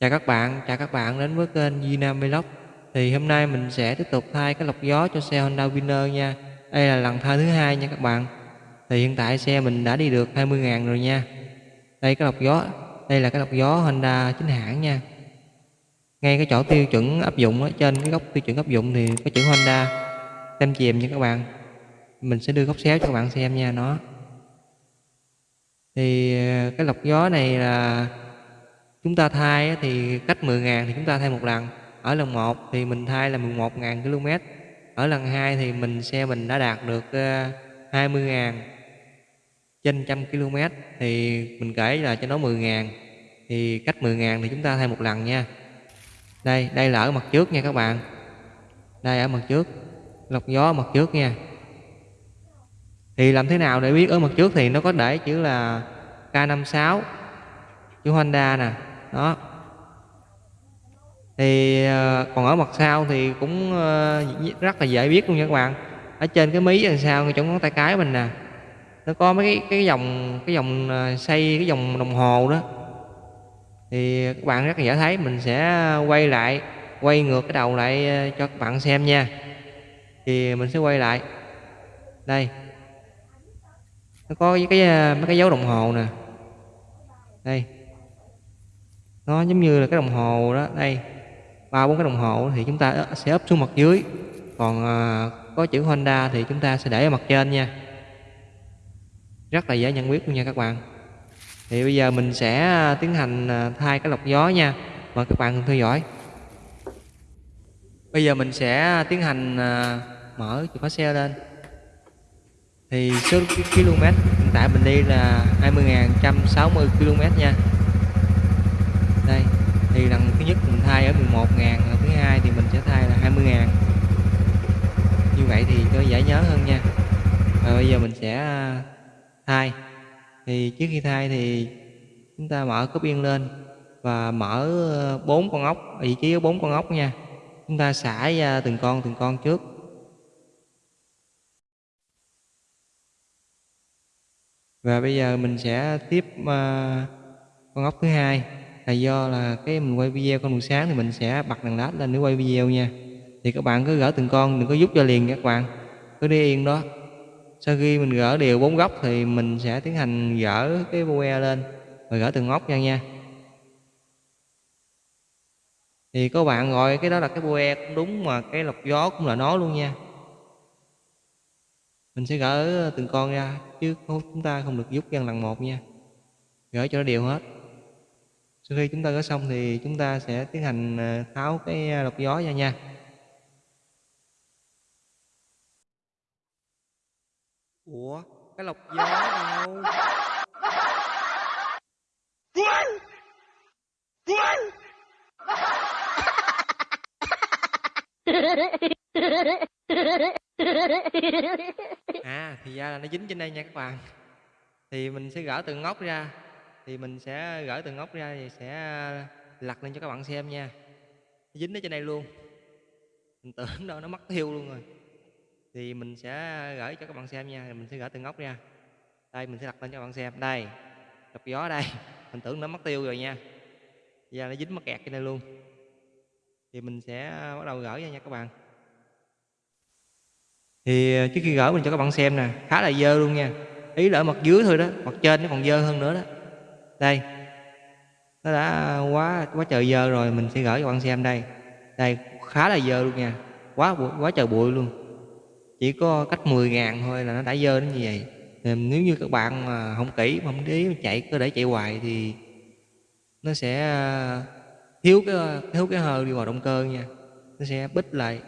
Chào các bạn, chào các bạn đến với kênh Vinam Vlog. Thì hôm nay mình sẽ tiếp tục thay cái lọc gió cho xe Honda Winner nha. Đây là lần thay thứ hai nha các bạn. Thì hiện tại xe mình đã đi được 20.000 rồi nha. Đây cái lọc gió, đây là cái lọc gió Honda chính hãng nha. Ngay cái chỗ tiêu chuẩn áp dụng ở trên cái góc tiêu chuẩn áp dụng thì có chữ Honda tem chìm nha các bạn. Mình sẽ đưa góc xéo cho các bạn xem nha nó. Thì ờ, cái lọc gió này là chúng ta thay thì cách 10.000 thì chúng ta thay một lần. Ở lần 1 thì mình thay là 11.000 km ở lần 2 thì mình xe mình đã đạt được ờ, 20.000 trên trăm km thì mình kể là cho nó 10.000 thì cách 10.000 thì chúng ta thay một lần nha. Đây đây là ở mặt trước nha các bạn. Đây ở mặt trước. Lọc gió ở mặt trước nha. Thì làm thế nào để biết ở mặt trước thì nó có để chữ là K56 chữ Honda nè đó. Thì ờ, còn ở mặt sau thì cũng ờ, rất là dễ biết luôn nha các bạn. Ở trên cái mí đằng sau chỗ ngón tay cái mình nè. Nó có mấy cái cái dòng cái dòng ờ, xây, cái dòng đồng hồ đó. Thì các bạn rất là dễ thấy. Mình sẽ quay lại, quay ngược cái đầu lại cho các bạn xem nha. Thì mình sẽ quay lại. Đây. Nó có cái mấy cái dấu đồng hồ nè. Đây nó giống như là cái đồng hồ đó đây. Ba bốn cái đồng hồ thì chúng ta sẽ ấp xuống mặt dưới. Còn à, có chữ Honda thì chúng ta sẽ để ở mặt trên nha. Rất là dễ nhận biết luôn nha các bạn. Thì bây giờ mình sẽ à, tiến hành à, thay cái lọc gió nha. Mời các bạn cùng theo dõi. Bây giờ mình sẽ à, tiến hành mở chìa khóa xe lên. Thì số km hiện tại mình đi là 20.160 km nha thì lần thứ nhất mình thay ở 11 ngàn lần thứ hai thì mình sẽ thay là 20 ngàn. Như vậy thì cho dễ nhớ hơn nha. Và bây giờ mình sẽ à, thay. Thì trước khi thay thì chúng ta mở cốp yên lên và mở ờ, bốn con ốc vị trí có bốn con ốc nha. Chúng ta xả ra từng con từng con trước. Và bây giờ mình sẽ tiếp uh, con ốc thứ hai là do là cái mình quay video con buổi sáng thì mình sẽ bật đèn led lên để quay video nha. Thì các bạn cứ gỡ từng con, đừng có giúp cho liền các bạn. Cứ đi yên đó. Sau khi mình gỡ đều bốn góc thì mình sẽ tiến hành gỡ cái bue lên và gỡ từng ốc ra nha. Thì các bạn gọi cái đó là cái bue cũng đúng mà cái lọc gió cũng là nó luôn nha. Mình sẽ gỡ từng con ra chứ chúng ta không được giúp gian lần một nha. Gỡ cho nó đều hết sau khi chúng ta gỡ xong thì chúng ta sẽ tiến hành ờ, tháo cái ờ, lọc gió ra nha. Ủa cái lọc gió đâu à thì ra là nó dính trên đây nha các bạn. Thì mình sẽ gỡ từng ngóc ra thì mình sẽ gỡ từng ốc ra thì sẽ lặt lên cho các bạn xem nha. Dính ở trên đây luôn. Mình tưởng đâu nó mất thiêu luôn rồi. Thì mình sẽ gửi cho các bạn xem nha mình sẽ gỡ từng ốc ra. Đây, mình sẽ đặt lên cho các bạn xem. Đây gặp gió đây. Mình tưởng nó mất tiêu rồi nha. Giờ nó dính mất kẹt trên đây luôn. Thì mình sẽ bắt đầu gỡ ra nha các bạn. Thì ờ, trước khi gỡ mình cho các bạn xem nè, khá là dơ luôn nha. Ý là ở mặt dưới thôi đó, mặt trên nó còn dơ hơn nữa đó đây. Nó đã quá quá trời dơ rồi, mình sẽ gửi cho bạn xem đây. Đây, khá là dơ luôn nha. Quá quá trời bụi luôn. Chỉ có cách 10 ngàn thôi là nó đã dơ đến như vậy. Nếu như các bạn mà không kỹ, mà không để chạy cứ để chạy hoài thì nó sẽ ờ, thiếu cái thiếu cái hơi đi vào động cơ nha. Nó sẽ bít lại.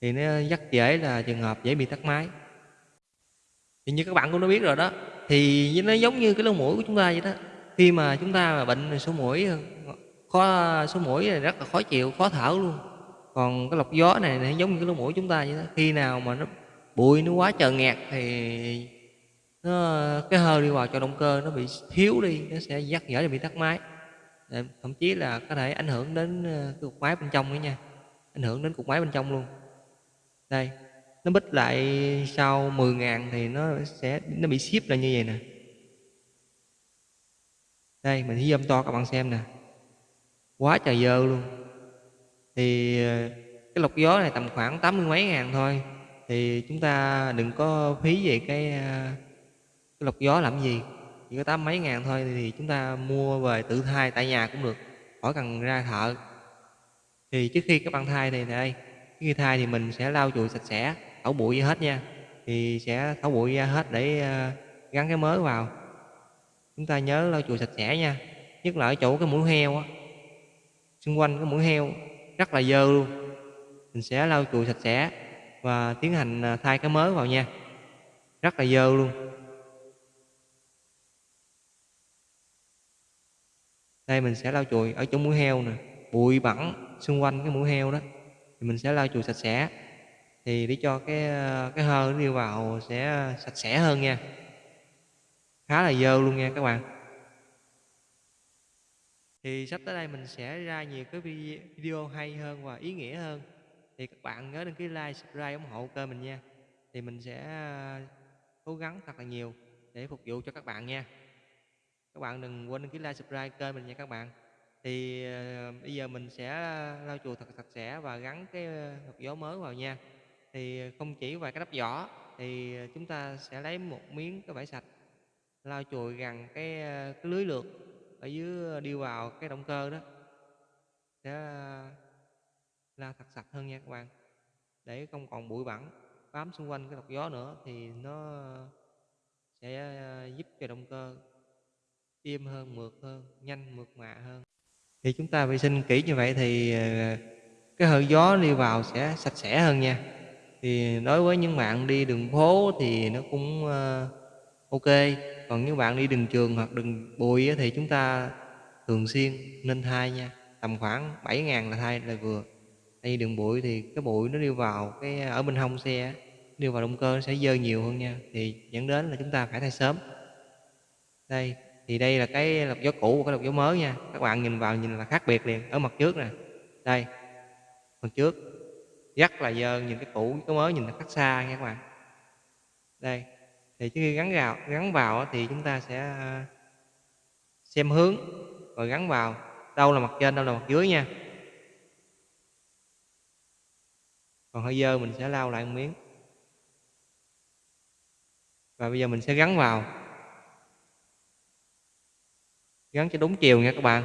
Thì nó rất dễ là trường hợp dễ bị tắt máy. Thì như các bạn cũng đã biết rồi đó thì nó giống như cái lỗ mũi của chúng ta vậy đó. Khi mà chúng ta mà bệnh số mũi, khó, số mũi này rất là khó chịu, khó thở luôn. Còn cái lọc gió này nó giống như cái lỗ mũi chúng ta vậy đó. Khi nào mà nó bụi, nó quá trời nghẹt thì nó, cái hơi đi vào cho động cơ nó bị thiếu đi, nó sẽ dắt dở bị tắt máy. Thậm chí là có thể ảnh hưởng đến ờ, cái cục máy bên trong nữa nha. Ảnh hưởng đến cục máy bên trong luôn. Đây nó bích lại sau 10 ngàn thì nó sẽ nó bị ship là như vậy nè. Đây mình thí zoom to các bạn xem nè. Quá trời dơ luôn. Thì ờ, cái lọc gió này tầm khoảng tám mươi mấy ngàn thôi. Thì chúng ta đừng có phí về cái, ờ, cái lọc gió làm gì. Chỉ có tám mấy ngàn thôi thì chúng ta mua về tự thay tại nhà cũng được. Khỏi cần ra thợ. Thì trước khi các bạn thay thì đây khi thay thì mình sẽ lau chùi sạch sẽ thảo bụi hết nha. Thì sẽ thảo bụi ra hết để ờ, gắn cái mới vào. Chúng ta nhớ lau chùi sạch sẽ nha. Nhất là ở chỗ cái mũi heo á. Xung quanh cái mũi heo rất là dơ luôn. Mình sẽ lau chùi sạch sẽ và tiến hành ờ, thay cái mới vào nha. Rất là dơ luôn. Đây mình sẽ lau chùi ở chỗ mũi heo nè. Bụi bẩn xung quanh cái mũi heo đó. Thì mình sẽ lau chùi sạch sẽ thì để cho cái cái hơi nó đi vào sẽ sạch sẽ hơn nha. Khá là dơ luôn nha các bạn. Thì sắp tới đây mình sẽ ra nhiều cái video hay hơn và ý nghĩa hơn. Thì các bạn nhớ đăng ký like, subscribe, ủng hộ kênh mình nha. Thì mình sẽ, cố gắng thật là nhiều để phục vụ cho các bạn nha. Các bạn đừng quên đăng ký like, subscribe kênh mình nha các bạn. Thì ờ, bây giờ mình sẽ, lau chùi thật sạch sẽ và gắn cái hộp gió mới vào nha thì không chỉ vài cái đắp vỏ, thì ờ, chúng ta sẽ lấy một miếng cái vải sạch, lau chùi gần cái ờ, cái lưới lượt ở dưới ờ, đi vào cái động cơ đó. Sẽ la thật sạch hơn nha các bạn, để không còn bụi bẩn bám xung quanh cái lọc gió nữa thì nó sẽ giúp cho động cơ êm hơn, mượt hơn, nhanh, mượt mà hơn. Thì chúng ta vệ sinh kỹ như vậy thì cái hơi gió đi vào sẽ sạch sẽ hơn nha thì đối với những bạn đi đường phố thì nó cũng ờ, ok. Còn những bạn đi đường trường hoặc đường bụi thì chúng ta thường xuyên nên thay nha. Tầm khoảng 7 ngàn là thay là vừa. Đi đường bụi thì cái bụi nó đi vào cái ờ, ở bên hông xe đi vào động cơ nó sẽ dơ nhiều hơn nha. Thì dẫn đến là chúng ta phải thay sớm. Đây, thì đây là cái lọc gió cũ và cái lọc gió mới nha. Các bạn nhìn vào nhìn là khác biệt liền. Ở mặt trước nè. Đây, mặt trước rất là dơ nhìn cái cũ, cái mới nhìn nó khác xa nha các bạn. Đây, thì trước khi gắn vào gắn vào thì chúng ta sẽ à, xem hướng, rồi gắn vào. Đâu là mặt trên, đâu là mặt dưới nha. Còn hơi dơ mình sẽ lau lại một miếng. Và bây giờ mình sẽ gắn vào. Gắn cho đúng chiều nha các bạn.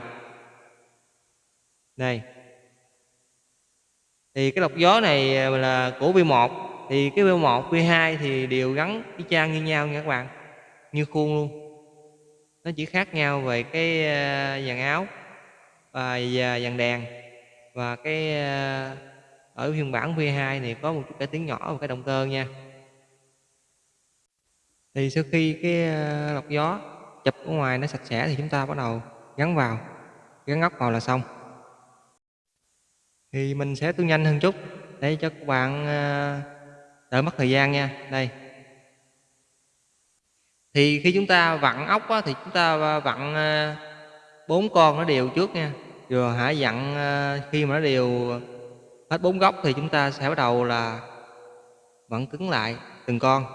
Đây thì cái lọc gió này à, là của V1 thì cái V1 V2 thì đều gắn y chang như nhau nha các bạn, như khuôn luôn. Nó chỉ khác nhau về cái à, dàn áo và à, dàn đèn và cái ở phiên bản V2 này có một chút cải tiến nhỏ và cái động cơ nha. Thì sau khi cái lọc gió chụp ở ngoài nó sạch sẽ thì chúng ta bắt đầu gắn vào, gắn ốc vào là xong thì mình sẽ tu nhanh hơn chút. Để cho các bạn ờ, đỡ mất thời gian nha. Đây. Thì khi chúng ta vặn ốc á, thì chúng ta ờ, vặn ờ, bốn con nó đều trước nha. Rồi hãy dặn khi mà nó đều hết bốn góc thì chúng ta sẽ bắt đầu là vặn cứng lại từng con.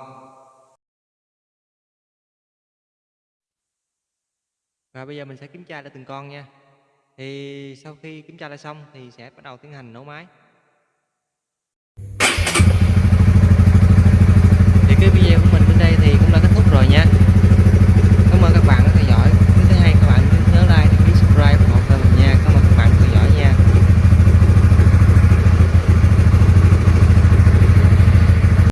Và bây giờ mình sẽ kiểm tra lại từng con nha. Thì sau khi kiểm tra lại xong thì sẽ bắt đầu tiến hành nổ máy.